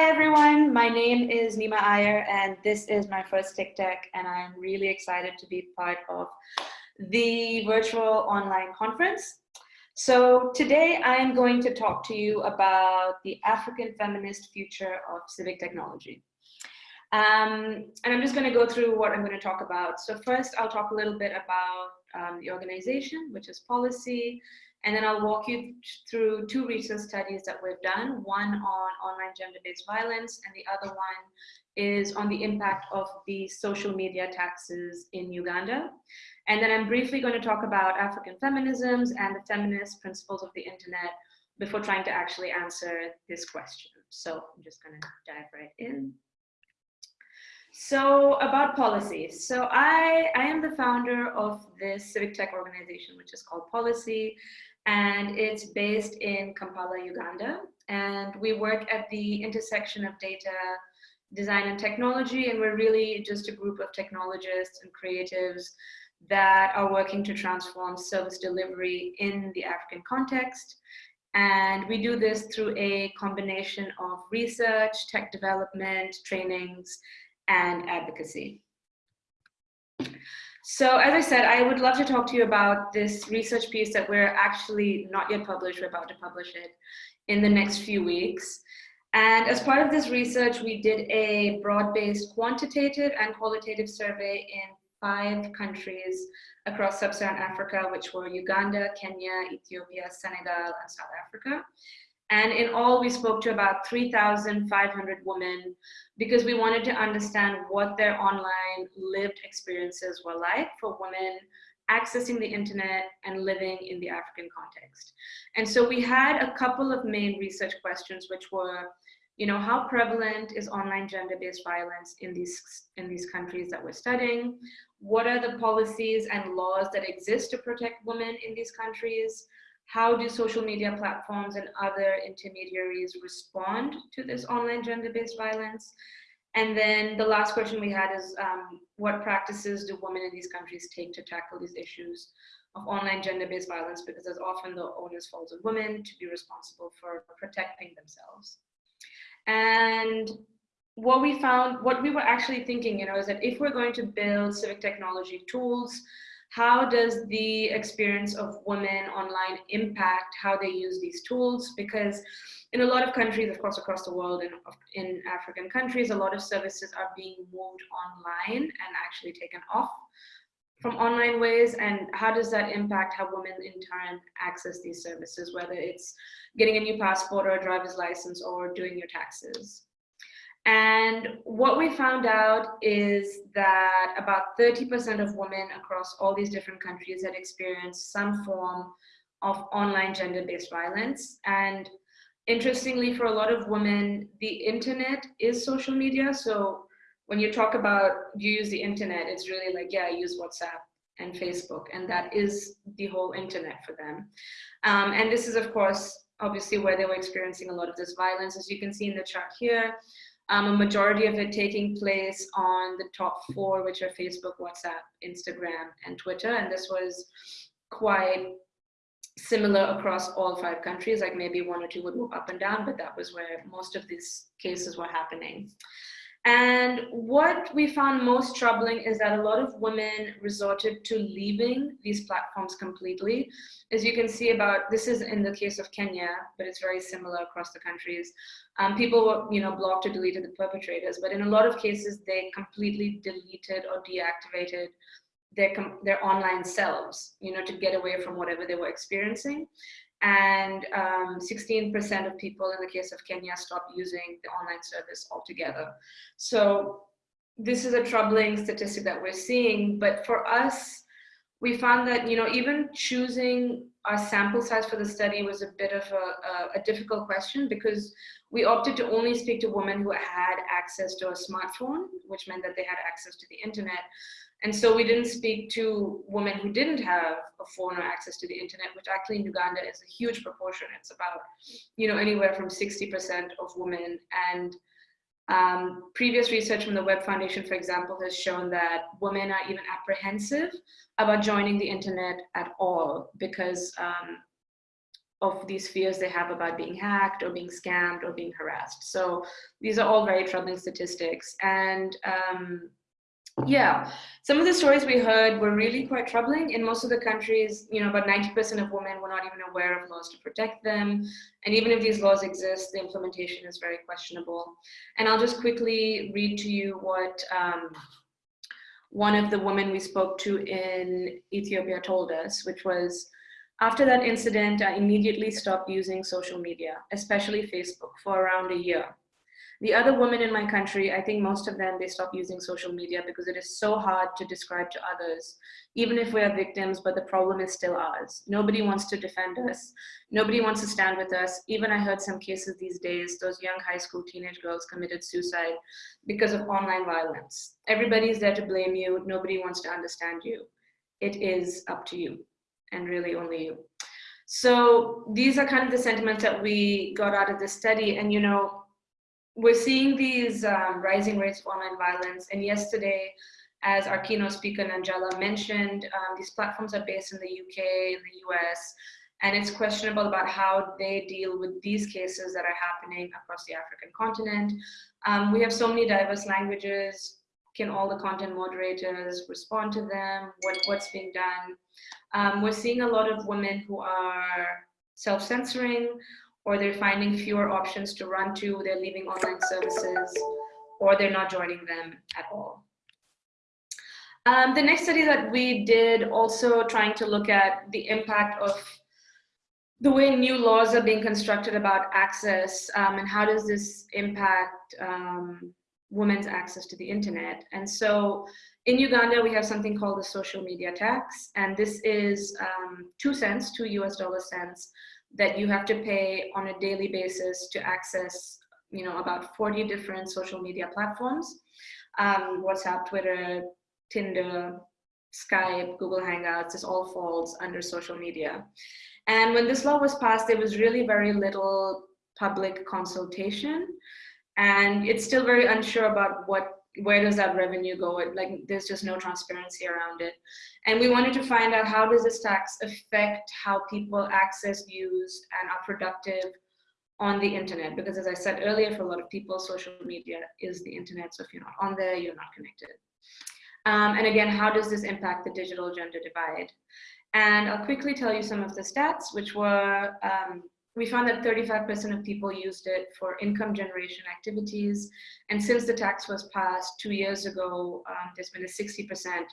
Hi everyone, my name is Nima Iyer and this is my first TICTeC and I'm really excited to be part of the virtual online conference. So today I'm going to talk to you about the African feminist future of civic technology. Um, and I'm just going to go through what I'm going to talk about. So first I'll talk a little bit about um, the organization, which is Pollicy, and then I'll walk you through two research studies that we've done, one on online gender-based violence and the other one is on the impact of the social media taxes in Uganda. And then I'm briefly going to talk about African feminisms and the feminist principles of the internet before trying to actually answer this question. So I'm just going to dive right in. So about Pollicy. So I, I am the founder of this civic tech organization, which is called Pollicy and it's based in Kampala, Uganda. And we work at the intersection of data, design and technology, and we're really just a group of technologists and creatives that are working to transform service delivery in the African context. And we do this through a combination of research, tech development, trainings, and advocacy. So as I said, I would love to talk to you about this research piece that we're actually not yet published, we're about to publish it in the next few weeks. And as part of this research, we did a broad-based quantitative and qualitative survey in five countries across sub-Saharan Africa, which were Uganda, Kenya, Ethiopia, Senegal, and South Africa. And in all, we spoke to about 3,500 women because we wanted to understand what their online lived experiences were like for women accessing the internet and living in the African context. And so we had a couple of main research questions, which were, you know, how prevalent is online gender-based violence in these, in these countries that we're studying? What are the policies and laws that exist to protect women in these countries? How do social media platforms and other intermediaries respond to this online gender-based violence? And then the last question we had is um, what practices do women in these countries take to tackle these issues of online gender-based violence because as often the onus falls on women to be responsible for protecting themselves. And what we found, what we were actually thinking, you know, is that if we're going to build civic technology tools how does the experience of women online impact how they use these tools? Because in a lot of countries, of course, across the world and in African countries, a lot of services are being moved online and actually taken off from online ways and how does that impact how women in turn access these services, whether it's getting a new passport or a driver's license or doing your taxes. And what we found out is that about 30% of women across all these different countries had experienced some form of online gender-based violence. And interestingly, for a lot of women, the internet is social media. So when you talk about you use the internet, it's really like, yeah, I use WhatsApp and Facebook, and that is the whole internet for them. Um, and this is, of course, obviously where they were experiencing a lot of this violence. As you can see in the chart here, um, a majority of it taking place on the top four, which are Facebook, WhatsApp, Instagram, and Twitter. And this was quite similar across all five countries, like maybe one or two would move up and down, but that was where most of these cases were happening. And what we found most troubling is that a lot of women resorted to leaving these platforms completely. As you can see about, this is in the case of Kenya, but it's very similar across the countries. Um, people were, you know, blocked or deleted the perpetrators, but in a lot of cases, they completely deleted or deactivated their, their online selves, you know, to get away from whatever they were experiencing and 16% um, of people in the case of Kenya stopped using the online service altogether. So this is a troubling statistic that we're seeing, but for us, we found that, you know, even choosing our sample size for the study was a bit of a, a, a difficult question because we opted to only speak to women who had access to a smartphone, which meant that they had access to the internet. And so we didn't speak to women who didn't have a phone or access to the internet, which actually in Uganda is a huge proportion. It's about, you know, anywhere from 60% of women. And um, previous research from the Web Foundation, for example, has shown that women are even apprehensive about joining the internet at all because um, of these fears they have about being hacked or being scammed or being harassed. So these are all very troubling statistics. And um, yeah, some of the stories we heard were really quite troubling. In most of the countries, you know, about 90% of women were not even aware of laws to protect them. And even if these laws exist, the implementation is very questionable. And I'll just quickly read to you what um, one of the women we spoke to in Ethiopia told us, which was, after that incident, I immediately stopped using social media, especially Facebook, for around a year. The other women in my country, I think most of them, they stop using social media because it is so hard to describe to others, even if we are victims, but the problem is still ours. Nobody wants to defend us. Nobody wants to stand with us. Even I heard some cases these days, those young high school teenage girls committed suicide because of online violence. Everybody's there to blame you. Nobody wants to understand you. It is up to you and really only you. So these are kind of the sentiments that we got out of this study. And, you know, we're seeing these um, rising rates of online violence. And yesterday, as our keynote speaker Nanjala mentioned, um, these platforms are based in the UK, in the US, and it's questionable about how they deal with these cases that are happening across the African continent. Um, we have so many diverse languages. Can all the content moderators respond to them? What, what's being done? Um, we're seeing a lot of women who are self-censoring or they're finding fewer options to run to, they're leaving online services, or they're not joining them at all. Um, the next study that we did also trying to look at the impact of the way new laws are being constructed about access um, and how does this impact um, women's access to the internet. And so in Uganda, we have something called the social media tax, and this is um, two cents, two US dollar cents that you have to pay on a daily basis to access you know about 40 different social media platforms. Um, whatsapp twitter tinder skype google hangouts this all falls under social media. And when this law was passed there was really very little public consultation. And it's still very unsure about what where does that revenue go? Like there's just no transparency around it. And we wanted to find out how does this tax affect how people access, use, and are productive on the internet? Because as I said earlier, for a lot of people, social media is the internet. So if you're not on there, you're not connected. Um, and again, how does this impact the digital gender divide? And I'll quickly tell you some of the stats, which were um, we found that 35% of people used it for income generation activities. And since the tax was passed two years ago, um, there's been a 60%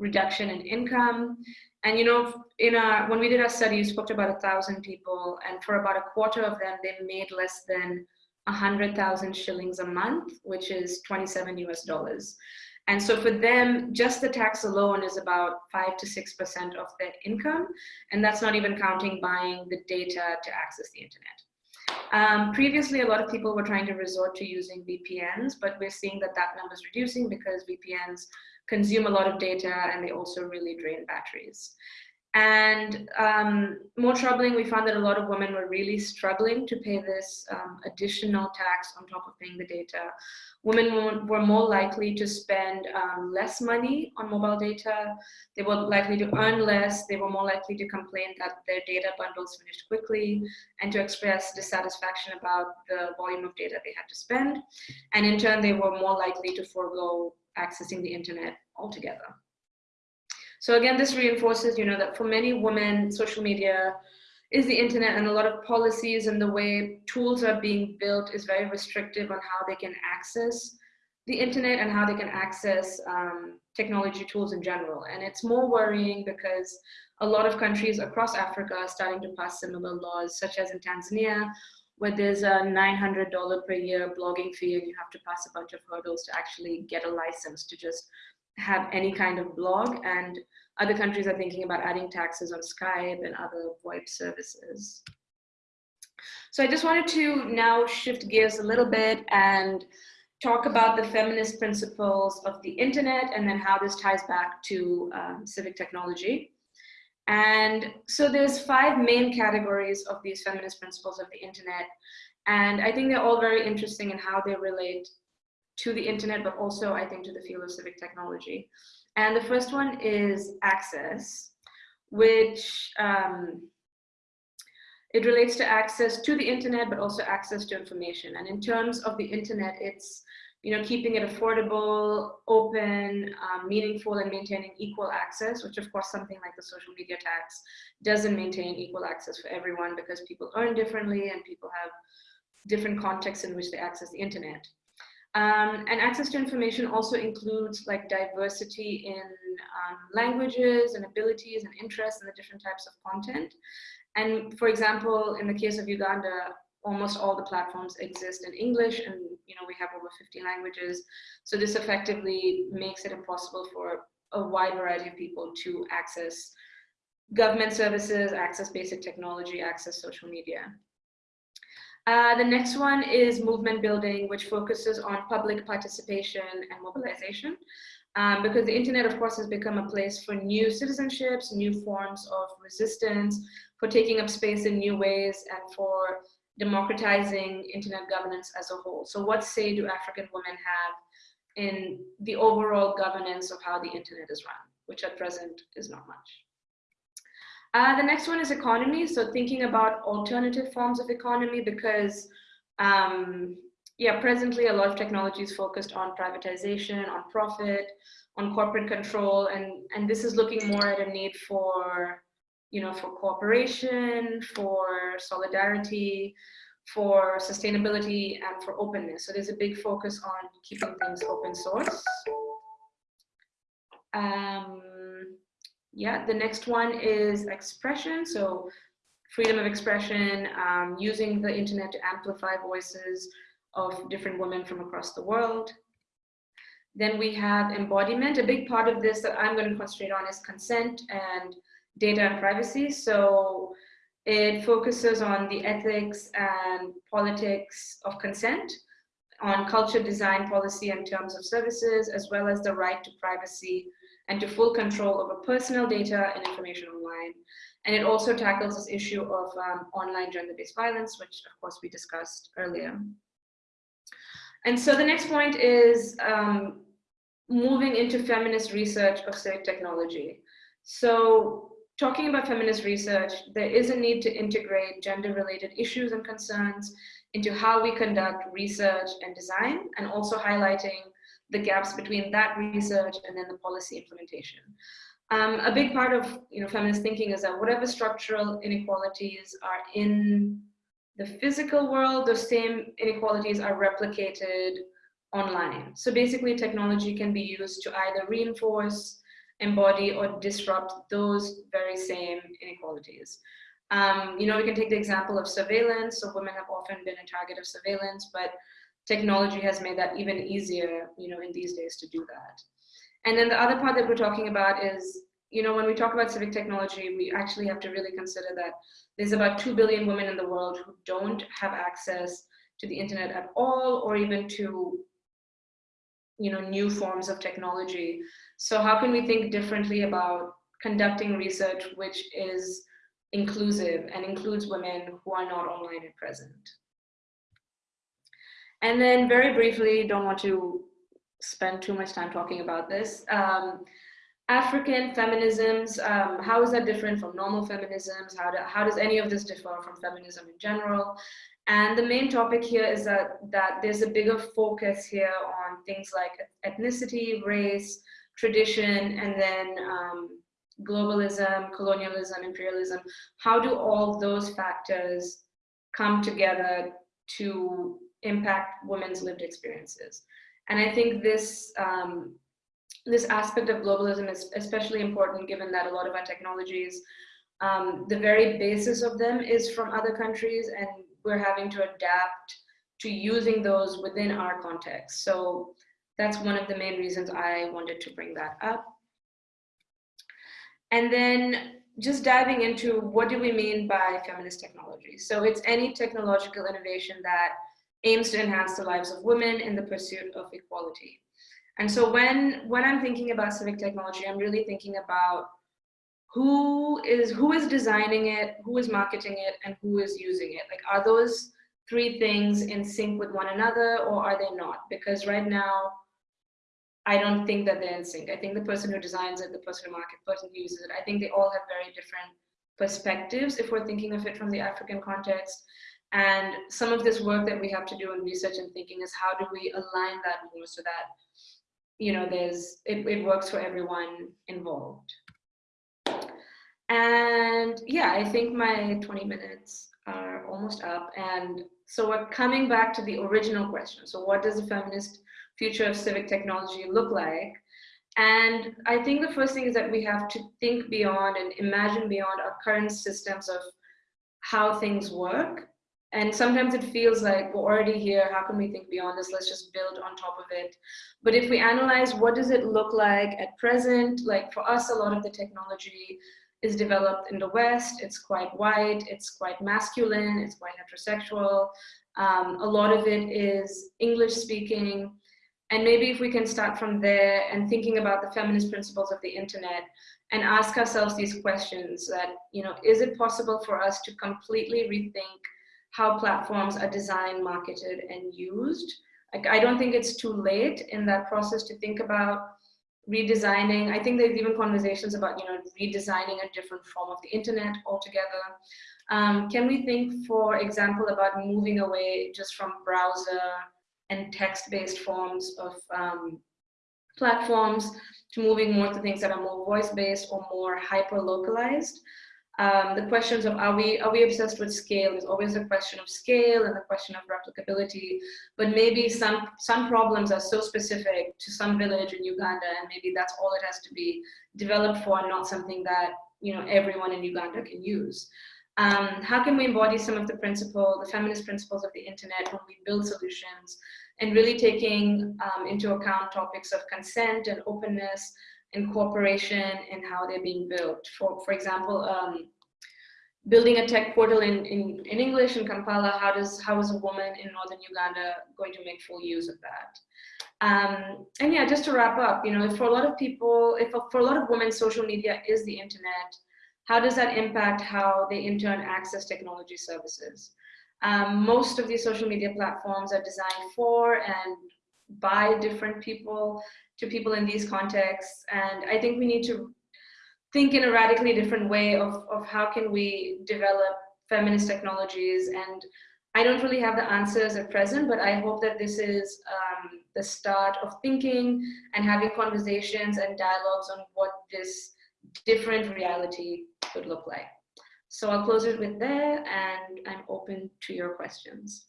reduction in income. And you know, in our, when we did our study, we spoke to about a thousand people and for about a quarter of them, they made less than 100,000 shillings a month, which is 27 US dollars. And so for them, just the tax alone is about five to 6% of their income. And that's not even counting buying the data to access the internet. Um, previously, a lot of people were trying to resort to using VPNs, but we're seeing that that number is reducing because VPNs consume a lot of data and they also really drain batteries. And um, more troubling, we found that a lot of women were really struggling to pay this um, additional tax on top of paying the data. Women were more likely to spend um, less money on mobile data. They were likely to earn less. They were more likely to complain that their data bundles finished quickly and to express dissatisfaction about the volume of data they had to spend. And in turn, they were more likely to forego accessing the internet altogether. So again, this reinforces, you know, that for many women, social media is the internet and a lot of policies and the way tools are being built is very restrictive on how they can access the internet and how they can access um, technology tools in general. And it's more worrying because a lot of countries across Africa are starting to pass similar laws, such as in Tanzania, where there's a $900 per year blogging fee and you have to pass a bunch of hurdles to actually get a license to just have any kind of blog and other countries are thinking about adding taxes on Skype and other VoIP services. So I just wanted to now shift gears a little bit and talk about the feminist principles of the internet and then how this ties back to um, civic technology. And so there's five main categories of these feminist principles of the internet. And I think they're all very interesting in how they relate to the internet, but also I think to the field of civic technology. And the first one is access, which um, It relates to access to the internet, but also access to information. And in terms of the internet, it's you know, keeping it affordable, open, um, meaningful, and maintaining equal access, which of course something like the social media tax doesn't maintain equal access for everyone because people earn differently and people have different contexts in which they access the internet. Um, and access to information also includes like diversity in um, languages and abilities and interests and the different types of content. And for example, in the case of Uganda, almost all the platforms exist in English and you know we have over 50 languages. So this effectively makes it impossible for a wide variety of people to access government services, access basic technology, access social media. Uh, the next one is movement building, which focuses on public participation and mobilization. Um, because the internet, of course, has become a place for new citizenships, new forms of resistance, for taking up space in new ways, and for democratizing internet governance as a whole. So what say do African women have in the overall governance of how the internet is run, which at present is not much. Uh, the next one is economy. So thinking about alternative forms of economy because um, yeah, presently a lot of technology is focused on privatization, on profit, on corporate control, and, and this is looking more at a need for, you know, for cooperation, for solidarity, for sustainability, and for openness. So there's a big focus on keeping things open source. Um, yeah, the next one is expression. So freedom of expression, um, using the internet to amplify voices of different women from across the world. Then we have embodiment. A big part of this that I'm going to concentrate on is consent and data and privacy. So it focuses on the ethics and politics of consent, on culture, design, policy, and terms of services, as well as the right to privacy and to full control over personal data and information online. And it also tackles this issue of um, online gender-based violence, which of course we discussed earlier. And so the next point is um, moving into feminist research of civic technology. So talking about feminist research, there is a need to integrate gender-related issues and concerns into how we conduct research and design, and also highlighting the gaps between that research and then the policy implementation. Um, a big part of you know, feminist thinking is that whatever structural inequalities are in the physical world, those same inequalities are replicated online. So basically technology can be used to either reinforce, embody, or disrupt those very same inequalities. Um, you know, we can take the example of surveillance. So women have often been a target of surveillance, but technology has made that even easier, you know, in these days to do that. And then the other part that we're talking about is, you know, when we talk about civic technology, we actually have to really consider that there's about 2 billion women in the world who don't have access to the internet at all, or even to, you know, new forms of technology. So how can we think differently about conducting research which is inclusive and includes women who are not online at present? And then very briefly, don't want to spend too much time talking about this. Um, African feminisms, um, how is that different from normal feminisms? How, do, how does any of this differ from feminism in general? And the main topic here is that, that there's a bigger focus here on things like ethnicity, race, tradition, and then um, globalism, colonialism, imperialism. How do all those factors come together to impact women's lived experiences. And I think this, um, this aspect of globalism is especially important given that a lot of our technologies, um, the very basis of them is from other countries and we're having to adapt to using those within our context. So that's one of the main reasons I wanted to bring that up. And then just diving into what do we mean by feminist technology? So it's any technological innovation that aims to enhance the lives of women in the pursuit of equality. And so when, when I'm thinking about civic technology, I'm really thinking about who is, who is designing it, who is marketing it, and who is using it. Like, are those three things in sync with one another or are they not? Because right now, I don't think that they're in sync. I think the person who designs it, the person who markets, the person who uses it, I think they all have very different perspectives if we're thinking of it from the African context. And some of this work that we have to do in research and thinking is how do we align that more so that, you know, there's, it, it works for everyone involved. And yeah, I think my 20 minutes are almost up. And so we're coming back to the original question. So what does the feminist future of civic technology look like? And I think the first thing is that we have to think beyond and imagine beyond our current systems of how things work. And sometimes it feels like we're already here. How can we think beyond this? Let's just build on top of it. But if we analyze what does it look like at present, like for us, a lot of the technology is developed in the West. It's quite white, it's quite masculine, it's quite heterosexual. Um, a lot of it is English speaking. And maybe if we can start from there and thinking about the feminist principles of the internet and ask ourselves these questions that, you know, is it possible for us to completely rethink how platforms are designed, marketed, and used? Like, I don't think it's too late in that process to think about redesigning. I think there's even conversations about, you know, redesigning a different form of the internet altogether. Um, can we think, for example, about moving away just from browser and text-based forms of um, platforms to moving more to things that are more voice-based or more hyper-localized? Um, the questions of are we are we obsessed with scale? Is always a question of scale and the question of replicability. But maybe some some problems are so specific to some village in Uganda and maybe that's all it has to be developed for and not something that you know everyone in Uganda can use. Um, how can we embody some of the principle the feminist principles of the internet when we build solutions? And really taking um, into account topics of consent and openness and cooperation and how they're being built. For, for example, um, building a tech portal in, in, in English in Kampala, how, does, how is a woman in Northern Uganda going to make full use of that? Um, and yeah, just to wrap up, you know, for a lot of people, if for a lot of women, social media is the internet, how does that impact how they in turn access technology services? Um, most of these social media platforms are designed for and by different people to people in these contexts. And I think we need to think in a radically different way of, of how can we develop feminist technologies. And I don't really have the answers at present, but I hope that this is um, the start of thinking and having conversations and dialogues on what this different reality could look like. So I'll close it with there and I'm open to your questions.